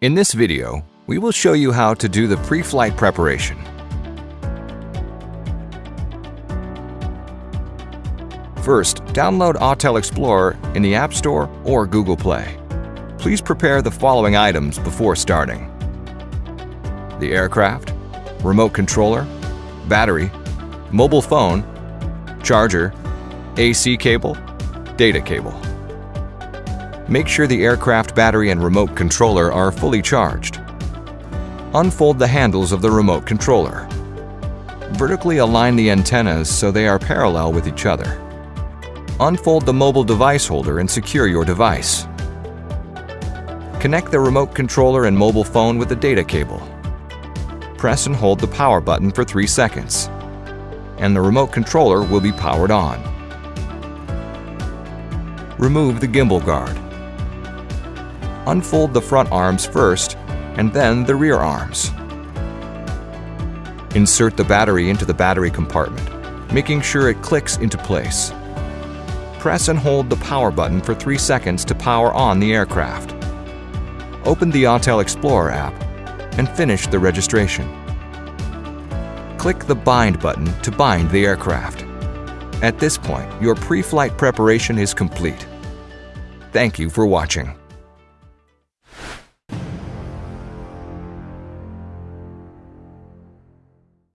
In this video, we will show you how to do the pre-flight preparation. First, download Autel Explorer in the App Store or Google Play. Please prepare the following items before starting. The aircraft, remote controller, battery, mobile phone, charger, AC cable, data cable. Make sure the aircraft battery and remote controller are fully charged. Unfold the handles of the remote controller. Vertically align the antennas so they are parallel with each other. Unfold the mobile device holder and secure your device. Connect the remote controller and mobile phone with the data cable. Press and hold the power button for 3 seconds, and the remote controller will be powered on. Remove the gimbal guard. Unfold the front arms first, and then the rear arms. Insert the battery into the battery compartment, making sure it clicks into place. Press and hold the power button for 3 seconds to power on the aircraft. Open the Autel Explorer app and finish the registration. Click the Bind button to bind the aircraft. At this point, your pre-flight preparation is complete. Thank you for watching.